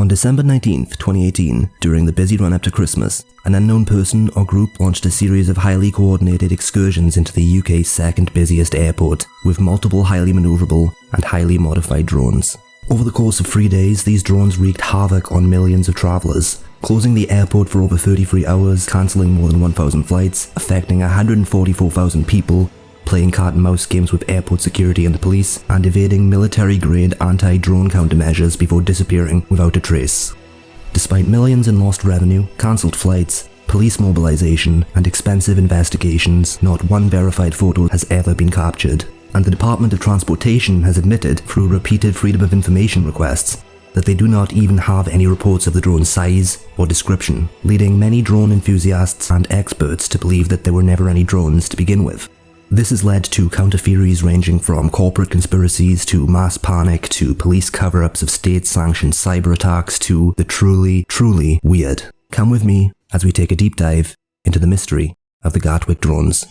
On December 19, 2018, during the busy run up to Christmas, an unknown person or group launched a series of highly coordinated excursions into the UK's second busiest airport, with multiple highly manoeuvrable and highly modified drones. Over the course of three days, these drones wreaked havoc on millions of travellers, closing the airport for over 33 hours, cancelling more than 1,000 flights, affecting 144,000 people, playing cat and mouse games with airport security and the police, and evading military-grade anti-drone countermeasures before disappearing without a trace. Despite millions in lost revenue, cancelled flights, police mobilization, and expensive investigations, not one verified photo has ever been captured. And the Department of Transportation has admitted, through repeated Freedom of Information requests, that they do not even have any reports of the drone's size or description, leading many drone enthusiasts and experts to believe that there were never any drones to begin with. This has led to counter theories ranging from corporate conspiracies to mass panic to police cover ups of state sanctioned cyber attacks to the truly, truly weird. Come with me as we take a deep dive into the mystery of the Gatwick drones.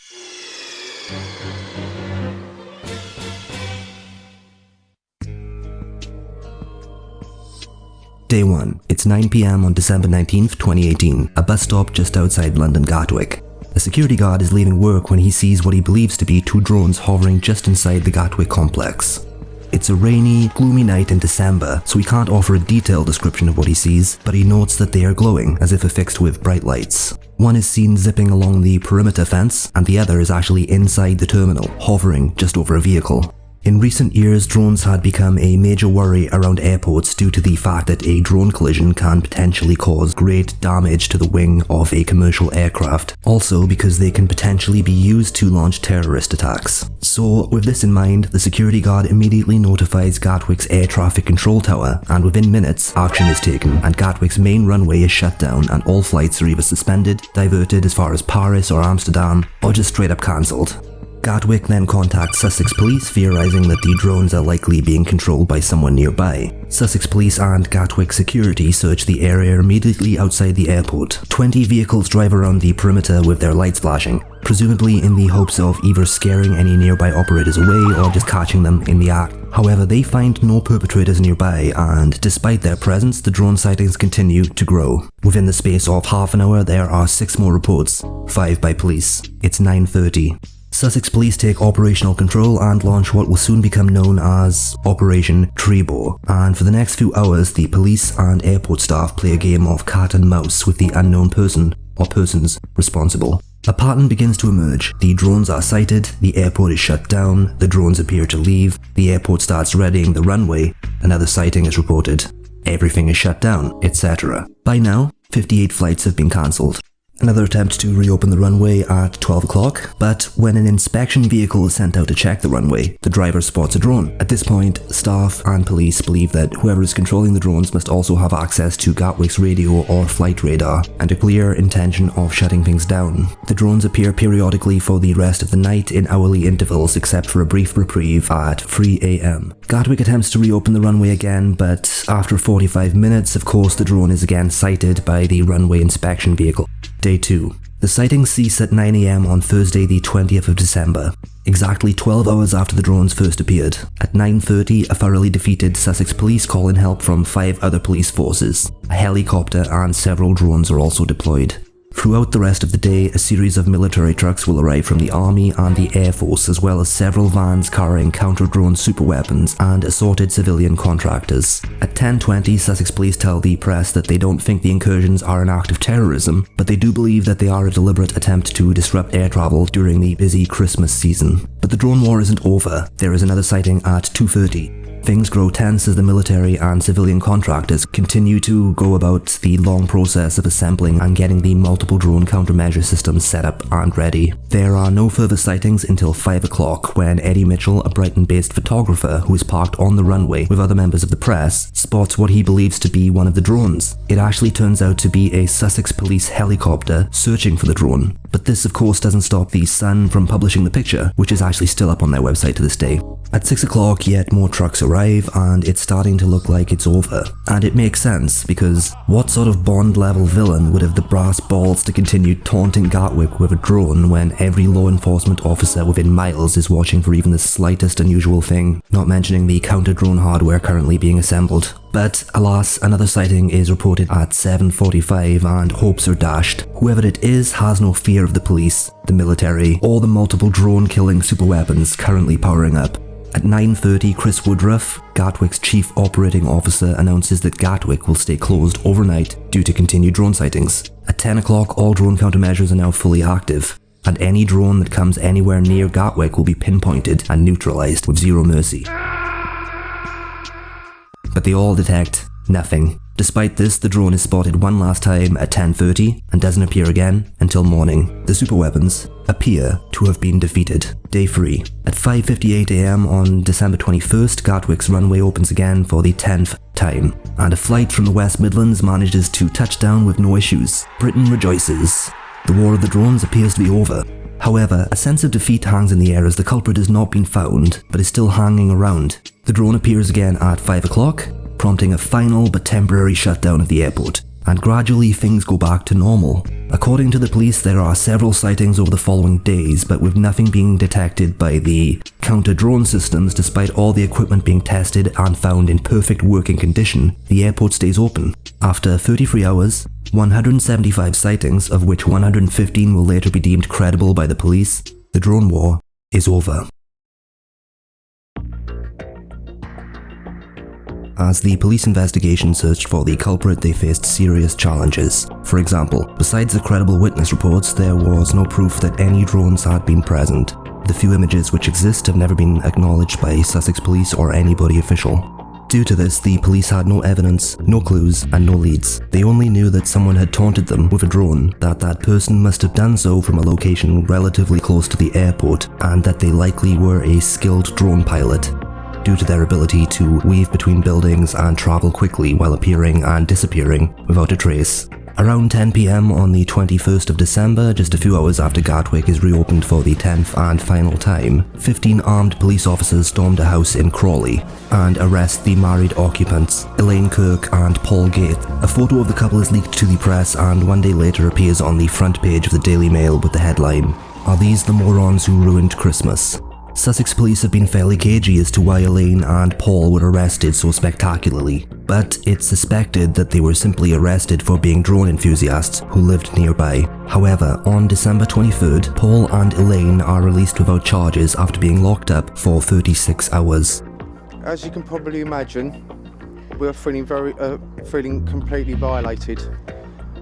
Day 1. It's 9pm on December 19th, 2018, a bus stop just outside London Gatwick. A security guard is leaving work when he sees what he believes to be two drones hovering just inside the Gatwick complex. It's a rainy, gloomy night in December, so he can't offer a detailed description of what he sees, but he notes that they are glowing as if affixed with bright lights. One is seen zipping along the perimeter fence, and the other is actually inside the terminal, hovering just over a vehicle. In recent years, drones had become a major worry around airports due to the fact that a drone collision can potentially cause great damage to the wing of a commercial aircraft, also because they can potentially be used to launch terrorist attacks. So with this in mind, the security guard immediately notifies Gatwick's air traffic control tower and within minutes, action is taken and Gatwick's main runway is shut down and all flights are either suspended, diverted as far as Paris or Amsterdam, or just straight up cancelled. Gatwick then contacts Sussex Police, theorising that the drones are likely being controlled by someone nearby. Sussex Police and Gatwick Security search the area immediately outside the airport. 20 vehicles drive around the perimeter with their lights flashing, presumably in the hopes of either scaring any nearby operators away or just catching them in the act. However, they find no perpetrators nearby and despite their presence, the drone sightings continue to grow. Within the space of half an hour, there are six more reports, five by police. It's 9.30. Sussex Police take operational control and launch what will soon become known as Operation Trebor, and for the next few hours the police and airport staff play a game of cat and mouse with the unknown person or persons responsible. A pattern begins to emerge. The drones are sighted, the airport is shut down, the drones appear to leave, the airport starts readying the runway, another sighting is reported. Everything is shut down, etc. By now, 58 flights have been cancelled. Another attempt to reopen the runway at 12 o'clock, but when an inspection vehicle is sent out to check the runway, the driver spots a drone. At this point, staff and police believe that whoever is controlling the drones must also have access to Gatwick's radio or flight radar, and a clear intention of shutting things down. The drones appear periodically for the rest of the night in hourly intervals except for a brief reprieve at 3am. Gatwick attempts to reopen the runway again, but after 45 minutes, of course, the drone is again sighted by the runway inspection vehicle. Day 2. The sightings cease at 9am on Thursday the 20th of December, exactly 12 hours after the drones first appeared. At 9.30, a thoroughly defeated Sussex police call in help from five other police forces. A helicopter and several drones are also deployed. Throughout the rest of the day, a series of military trucks will arrive from the Army and the Air Force as well as several vans carrying counter-drone superweapons and assorted civilian contractors. At 10.20, Sussex Police tell the press that they don't think the incursions are an act of terrorism, but they do believe that they are a deliberate attempt to disrupt air travel during the busy Christmas season. But the drone war isn't over. There is another sighting at 2.30. Things grow tense as the military and civilian contractors continue to go about the long process of assembling and getting the multiple drone countermeasure systems set up and ready. There are no further sightings until 5 o'clock when Eddie Mitchell, a Brighton-based photographer who is parked on the runway with other members of the press, spots what he believes to be one of the drones. It actually turns out to be a Sussex police helicopter searching for the drone. But this of course doesn't stop the Sun from publishing the picture, which is actually still up on their website to this day. At 6 o'clock, yet more trucks arrive and it's starting to look like it's over. And it makes sense because what sort of Bond level villain would have the brass balls to continue taunting Gatwick with a drone when every law enforcement officer within miles is watching for even the slightest unusual thing, not mentioning the counter-drone hardware currently being assembled. But alas, another sighting is reported at 7.45 and hopes are dashed. Whoever it is has no fear of the police, the military, or the multiple drone-killing superweapons currently powering up. At 9.30, Chris Woodroofe, Gatwick's chief operating officer, announces that Gatwick will stay closed overnight due to continued drone sightings. At 10 o'clock, all drone countermeasures are now fully active, and any drone that comes anywhere near Gatwick will be pinpointed and neutralized with zero mercy. But they all detect nothing. Despite this, the drone is spotted one last time at 10.30 and doesn't appear again until morning. The superweapons appear to have been defeated. Day 3. At 5.58am on December 21st, Gatwick's runway opens again for the 10th time, and a flight from the West Midlands manages to touch down with no issues. Britain rejoices. The war of the drones appears to be over. However, a sense of defeat hangs in the air as the culprit has not been found, but is still hanging around. The drone appears again at 5 o'clock, prompting a final but temporary shutdown of the airport, and gradually things go back to normal. According to the police, there are several sightings over the following days, but with nothing being detected by the counter-drone systems despite all the equipment being tested and found in perfect working condition, the airport stays open. After 33 hours, 175 sightings, of which 115 will later be deemed credible by the police, the drone war is over. As the police investigation searched for the culprit, they faced serious challenges. For example, besides the credible witness reports, there was no proof that any drones had been present. The few images which exist have never been acknowledged by Sussex Police or anybody official. Due to this, the police had no evidence, no clues, and no leads. They only knew that someone had taunted them with a drone, that that person must have done so from a location relatively close to the airport, and that they likely were a skilled drone pilot due to their ability to weave between buildings and travel quickly while appearing and disappearing without a trace. Around 10pm on the 21st of December, just a few hours after Gatwick is reopened for the 10th and final time, 15 armed police officers stormed a house in Crawley and arrest the married occupants, Elaine Kirk and Paul Gait. A photo of the couple is leaked to the press and one day later appears on the front page of the Daily Mail with the headline, Are these the morons who ruined Christmas? Sussex police have been fairly cagey as to why Elaine and Paul were arrested so spectacularly, but it's suspected that they were simply arrested for being drone enthusiasts who lived nearby. However, on December 23rd, Paul and Elaine are released without charges after being locked up for 36 hours. As you can probably imagine, we're feeling very, uh, feeling completely violated.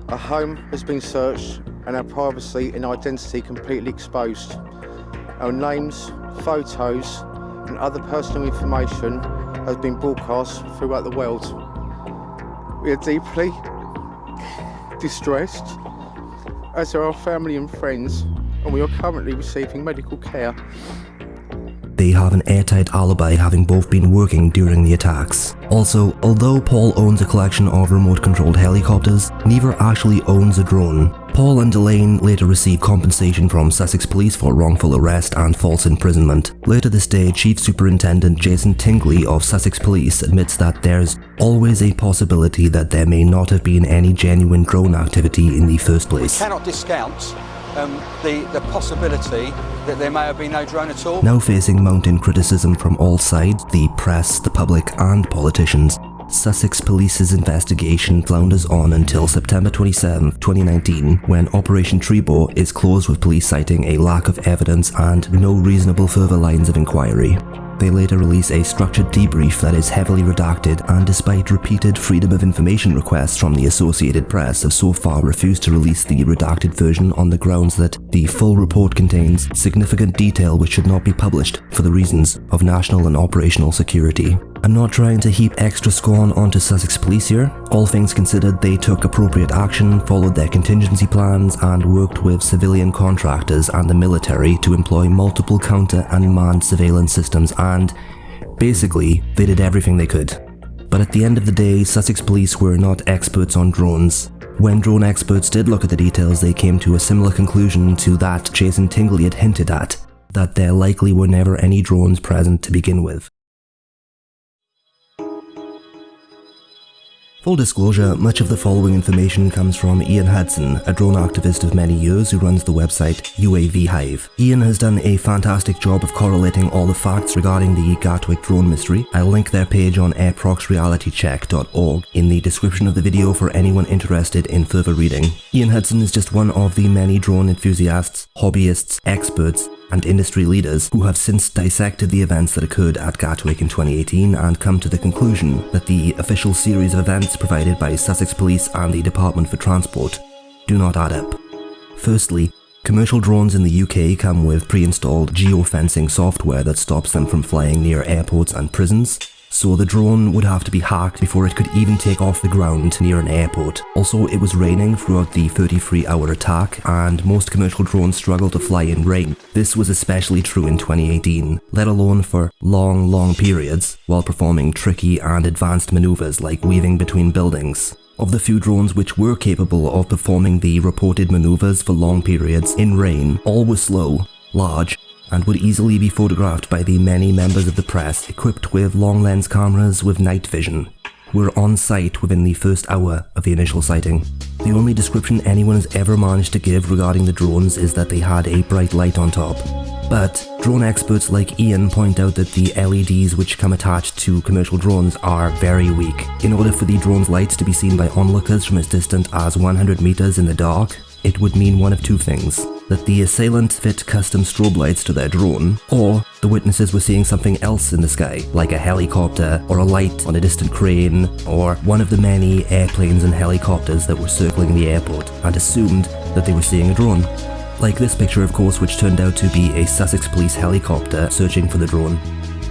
Our home has been searched and our privacy and identity completely exposed. Our names, photos and other personal information has been broadcast throughout the world. We are deeply distressed, as are our family and friends, and we are currently receiving medical care. They have an airtight alibi having both been working during the attacks. Also, although Paul owns a collection of remote-controlled helicopters, neither actually owns a drone. Paul and Elaine later received compensation from Sussex Police for wrongful arrest and false imprisonment. Later this day, Chief Superintendent Jason Tingley of Sussex Police admits that there's always a possibility that there may not have been any genuine drone activity in the first place. We cannot discount um, the, the possibility that there may have been no drone at all. Now facing mounting criticism from all sides, the press, the public and politicians, Sussex Police's investigation flounders on until September 27, 2019, when Operation Trebor is closed with police citing a lack of evidence and no reasonable further lines of inquiry. They later release a structured debrief that is heavily redacted and despite repeated Freedom of Information requests from the Associated Press have so far refused to release the redacted version on the grounds that the full report contains significant detail which should not be published for the reasons of national and operational security. I'm not trying to heap extra scorn onto Sussex Police here. All things considered, they took appropriate action, followed their contingency plans, and worked with civilian contractors and the military to employ multiple counter and manned surveillance systems and, basically, they did everything they could. But at the end of the day, Sussex Police were not experts on drones. When drone experts did look at the details, they came to a similar conclusion to that Jason Tingley had hinted at, that there likely were never any drones present to begin with. Full disclosure, much of the following information comes from Ian Hudson, a drone activist of many years who runs the website UAV Hive. Ian has done a fantastic job of correlating all the facts regarding the Gatwick drone mystery. I'll link their page on airproxrealitycheck.org in the description of the video for anyone interested in further reading. Ian Hudson is just one of the many drone enthusiasts, hobbyists, experts, and industry leaders who have since dissected the events that occurred at Gatwick in 2018 and come to the conclusion that the official series of events provided by Sussex Police and the Department for Transport do not add up. Firstly, commercial drones in the UK come with pre-installed geofencing software that stops them from flying near airports and prisons, so the drone would have to be hacked before it could even take off the ground near an airport. Also, it was raining throughout the 33 hour attack, and most commercial drones struggle to fly in rain. This was especially true in 2018, let alone for long, long periods, while performing tricky and advanced maneuvers like weaving between buildings. Of the few drones which were capable of performing the reported maneuvers for long periods in rain, all were slow, large, and would easily be photographed by the many members of the press equipped with long lens cameras with night vision, were on site within the first hour of the initial sighting. The only description anyone has ever managed to give regarding the drones is that they had a bright light on top. But drone experts like Ian point out that the LEDs which come attached to commercial drones are very weak. In order for the drone's lights to be seen by onlookers from as distant as 100 meters in the dark, it would mean one of two things that the assailants fit custom strobe lights to their drone, or the witnesses were seeing something else in the sky, like a helicopter, or a light on a distant crane, or one of the many airplanes and helicopters that were circling the airport, and assumed that they were seeing a drone. Like this picture of course which turned out to be a Sussex police helicopter searching for the drone.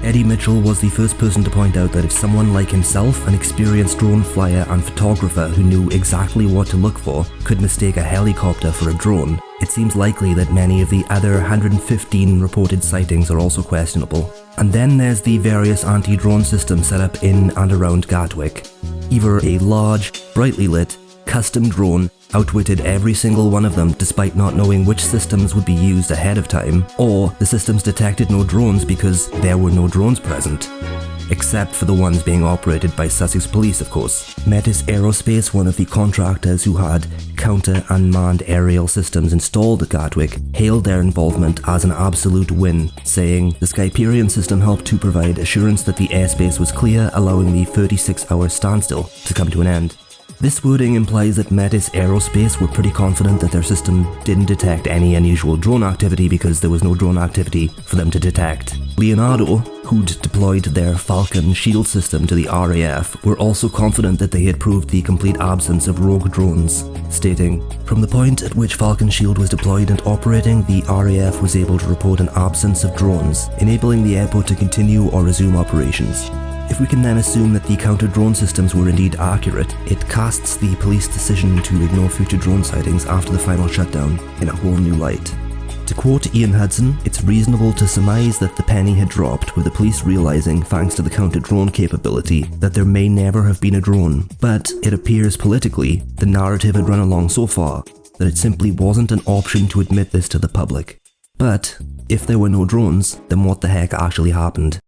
Eddie Mitchell was the first person to point out that if someone like himself, an experienced drone flyer and photographer who knew exactly what to look for, could mistake a helicopter for a drone, it seems likely that many of the other 115 reported sightings are also questionable. And then there's the various anti-drone systems set up in and around Gatwick. Either a large, brightly lit, custom drone outwitted every single one of them despite not knowing which systems would be used ahead of time, or the systems detected no drones because there were no drones present. Except for the ones being operated by Sussex Police, of course. Metis Aerospace, one of the contractors who had counter unmanned aerial systems installed at Gatwick, hailed their involvement as an absolute win, saying the Skyperion system helped to provide assurance that the airspace was clear, allowing the 36 hour standstill to come to an end. This wording implies that Metis Aerospace were pretty confident that their system didn't detect any unusual drone activity because there was no drone activity for them to detect. Leonardo, who'd deployed their Falcon shield system to the RAF, were also confident that they had proved the complete absence of rogue drones, stating, From the point at which Falcon Shield was deployed and operating, the RAF was able to report an absence of drones, enabling the airport to continue or resume operations. If we can then assume that the counter-drone systems were indeed accurate, it casts the police decision to ignore future drone sightings after the final shutdown in a whole new light. To quote Ian Hudson, it's reasonable to surmise that the penny had dropped with the police realizing, thanks to the counter-drone capability, that there may never have been a drone. But it appears politically, the narrative had run along so far that it simply wasn't an option to admit this to the public. But if there were no drones, then what the heck actually happened?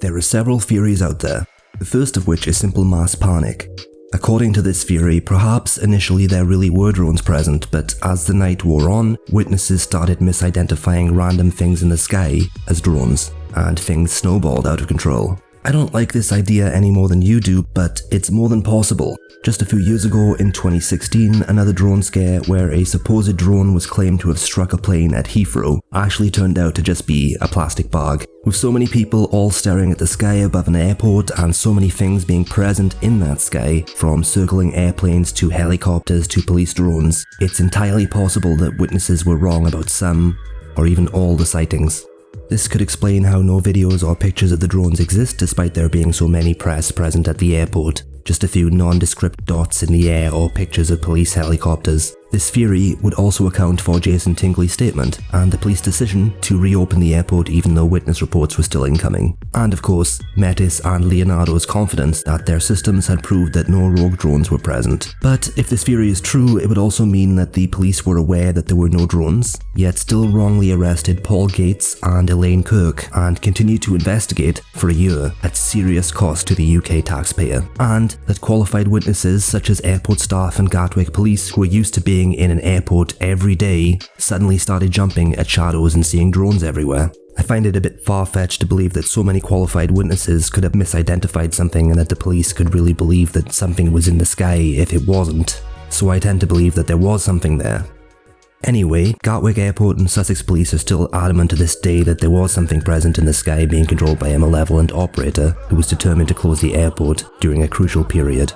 There are several theories out there, the first of which is simple mass panic. According to this theory, perhaps initially there really were drones present, but as the night wore on, witnesses started misidentifying random things in the sky as drones, and things snowballed out of control. I don't like this idea any more than you do, but it's more than possible. Just a few years ago, in 2016, another drone scare where a supposed drone was claimed to have struck a plane at Heathrow actually turned out to just be a plastic bag. With so many people all staring at the sky above an airport and so many things being present in that sky, from circling airplanes to helicopters to police drones, it's entirely possible that witnesses were wrong about some, or even all the sightings. This could explain how no videos or pictures of the drones exist despite there being so many press present at the airport. just a few nondescript dots in the air or pictures of police helicopters. This theory would also account for Jason Tingley's statement and the police decision to reopen the airport even though witness reports were still incoming. And of course, Metis and Leonardo's confidence that their systems had proved that no rogue drones were present. But if this theory is true, it would also mean that the police were aware that there were no drones, yet still wrongly arrested Paul Gates and Elaine Kirk and continued to investigate for a year at serious cost to the UK taxpayer. And that qualified witnesses such as airport staff and Gatwick police who are used to being being in an airport every day suddenly started jumping at shadows and seeing drones everywhere. I find it a bit far-fetched to believe that so many qualified witnesses could have misidentified something and that the police could really believe that something was in the sky if it wasn't. So I tend to believe that there was something there. Anyway, Gatwick Airport and Sussex Police are still adamant to this day that there was something present in the sky being controlled by a malevolent operator who was determined to close the airport during a crucial period.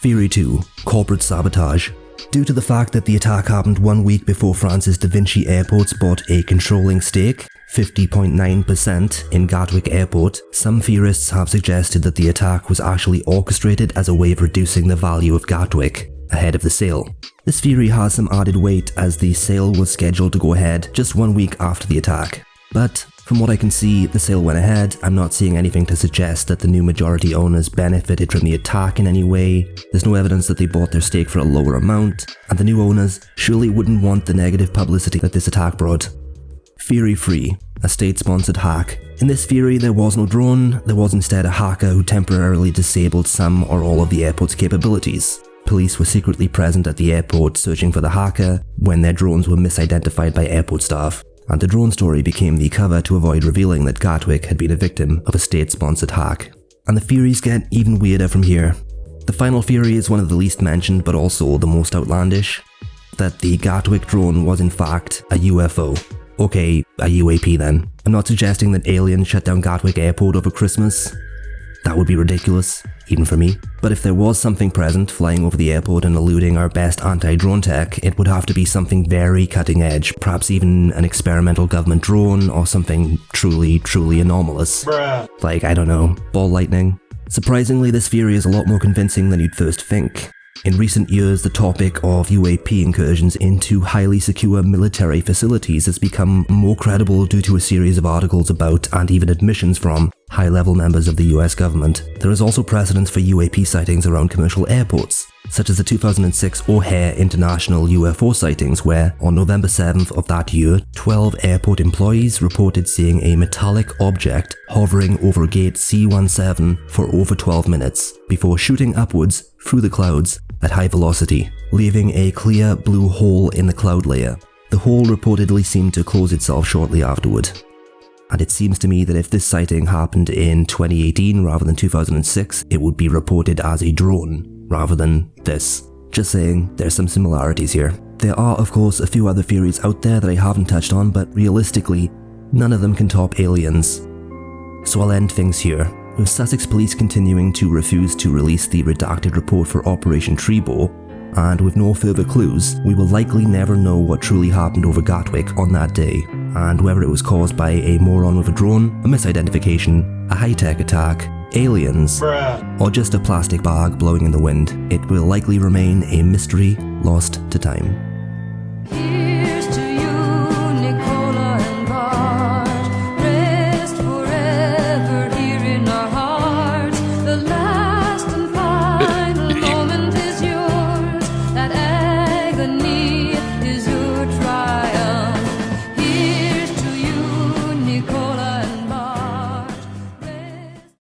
Theory 2 Corporate Sabotage. Due to the fact that the attack happened one week before France's Da Vinci airports bought a controlling stake, 50.9% in Gatwick Airport, some theorists have suggested that the attack was actually orchestrated as a way of reducing the value of Gatwick ahead of the sale. This theory has some added weight as the sale was scheduled to go ahead just one week after the attack. But from what I can see, the sale went ahead. I'm not seeing anything to suggest that the new majority owners benefited from the attack in any way. There's no evidence that they bought their stake for a lower amount, and the new owners surely wouldn't want the negative publicity that this attack brought. Theory 3, a state-sponsored hack. In this theory, there was no drone, there was instead a hacker who temporarily disabled some or all of the airport's capabilities. Police were secretly present at the airport searching for the hacker when their drones were misidentified by airport staff and the drone story became the cover to avoid revealing that Gatwick had been a victim of a state-sponsored hack. And the theories get even weirder from here. The final theory is one of the least mentioned but also the most outlandish, that the Gatwick drone was in fact a UFO. Okay, a UAP then. I'm not suggesting that aliens shut down Gatwick airport over Christmas. That would be ridiculous even for me. But if there was something present flying over the airport and eluding our best anti-drone tech, it would have to be something very cutting edge, perhaps even an experimental government drone or something truly, truly anomalous. Bruh. Like, I don't know, ball lightning. Surprisingly, this theory is a lot more convincing than you'd first think. In recent years, the topic of UAP incursions into highly secure military facilities has become more credible due to a series of articles about and even admissions from high-level members of the US government. There is also precedence for UAP sightings around commercial airports, such as the 2006 O'Hare International UFO sightings where, on November 7th of that year, 12 airport employees reported seeing a metallic object hovering over gate C17 for over 12 minutes, before shooting upwards through the clouds at high velocity, leaving a clear blue hole in the cloud layer. The hole reportedly seemed to close itself shortly afterward. And it seems to me that if this sighting happened in 2018 rather than 2006, it would be reported as a drone rather than this. Just saying, there's some similarities here. There are of course a few other theories out there that I haven't touched on, but realistically, none of them can top aliens. So I'll end things here with Sussex Police continuing to refuse to release the redacted report for Operation Trebor, and with no further clues, we will likely never know what truly happened over Gatwick on that day, and whether it was caused by a moron with a drone, a misidentification, a high-tech attack, aliens, Bruh. or just a plastic bag blowing in the wind, it will likely remain a mystery lost to time.